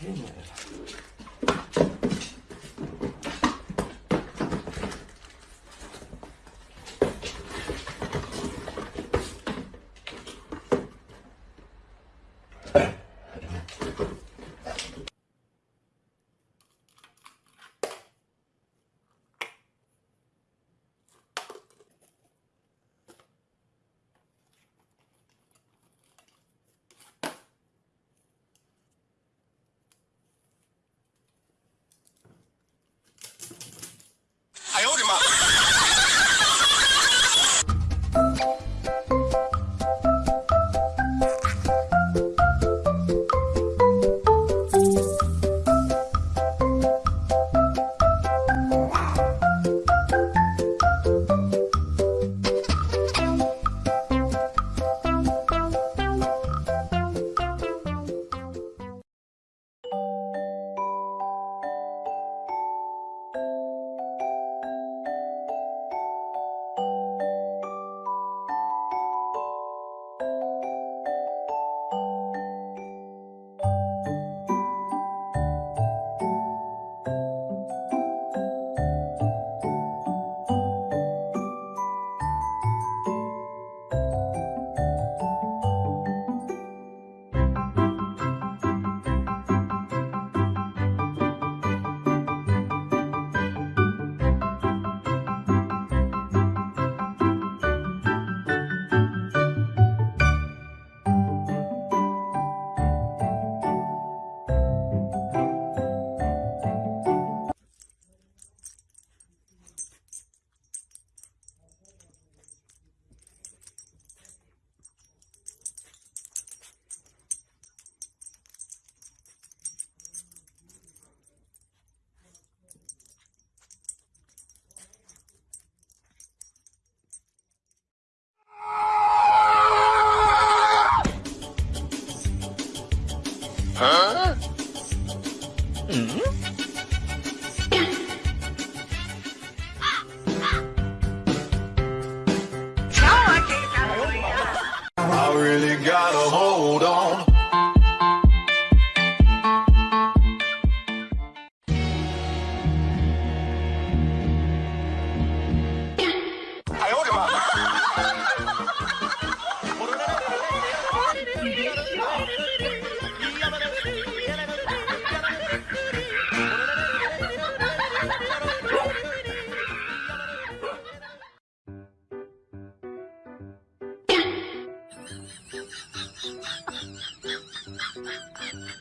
Hey, man. Hmm? I really gotta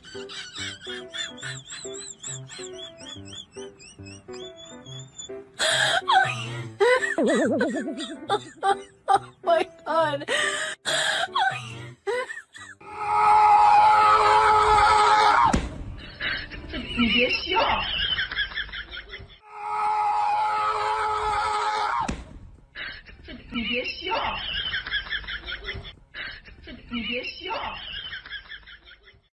啊！哈哈哈哈！我的天！这你别笑！这你别笑！这你别笑！